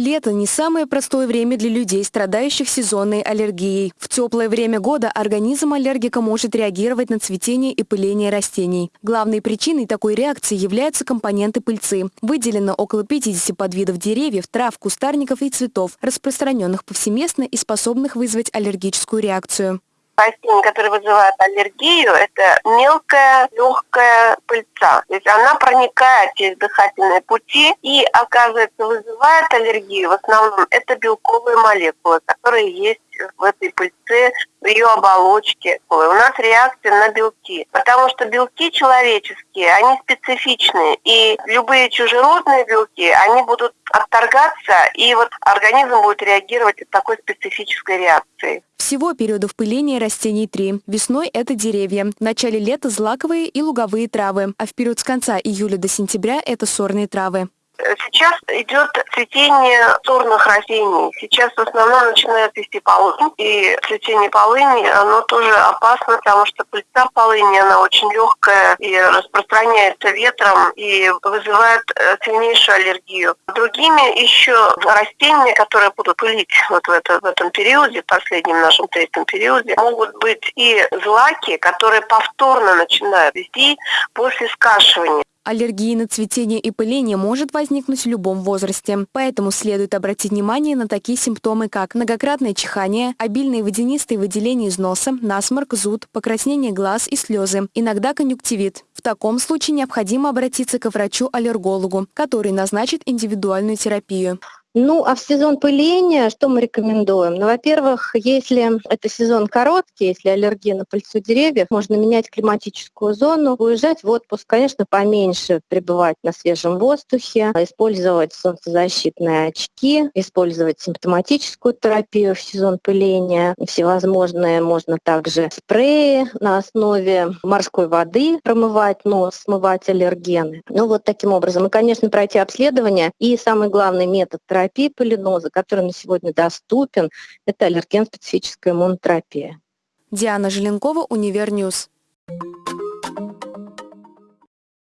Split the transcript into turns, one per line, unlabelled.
Лето – не самое простое время для людей, страдающих сезонной аллергией. В теплое время года организм аллергика может реагировать на цветение и пыление растений. Главной причиной такой реакции являются компоненты пыльцы. Выделено около 50 подвидов деревьев, трав, кустарников и цветов, распространенных повсеместно и способных вызвать аллергическую реакцию
растений, которые вызывают аллергию, это мелкая, легкая пыльца. То есть она проникает через дыхательные пути и, оказывается, вызывает аллергию. В основном это белковые молекулы, которые есть в этой пыльце, в ее оболочке. У нас реакция на белки. Потому что белки человеческие, они специфичные. И любые чужеродные белки, они будут отторгаться, и вот организм будет реагировать от такой специфической реакции.
Всего периодов пыления растений три. Весной это деревья, в начале лета злаковые и луговые травы, а в период с конца июля до сентября это сорные травы.
Сейчас идет цветение сорных растений. Сейчас в основном начинает цвести полынь. И цветение полыни, оно тоже опасно, потому что пыльца полыни, она очень легкая и распространяется ветром и вызывает э, сильнейшую аллергию. Другими еще растения, которые будут пылить вот в, это, в этом периоде, последнем нашем третьем периоде, могут быть и злаки, которые повторно начинают вести после скашивания.
Аллергия на цветение и пыление может возникнуть в любом возрасте, поэтому следует обратить внимание на такие симптомы, как многократное чихание, обильные водянистые выделения из носа, насморк, зуд, покраснение глаз и слезы, иногда конъюнктивит. В таком случае необходимо обратиться к врачу-аллергологу, который назначит индивидуальную терапию.
Ну, а в сезон пыления что мы рекомендуем? Ну, во-первых, если это сезон короткий, если аллергия на пыльцу деревьев, можно менять климатическую зону, уезжать в отпуск, конечно, поменьше пребывать на свежем воздухе, использовать солнцезащитные очки, использовать симптоматическую терапию в сезон пыления, всевозможные, можно также спреи на основе морской воды промывать нос, смывать аллергены. Ну, вот таким образом. И, конечно, пройти обследование. И самый главный метод терапии терапии полиноза, который на сегодня доступен, это аллерген-специфическая иммунотерапия.
Диана Желенкова, Univer News. Thank you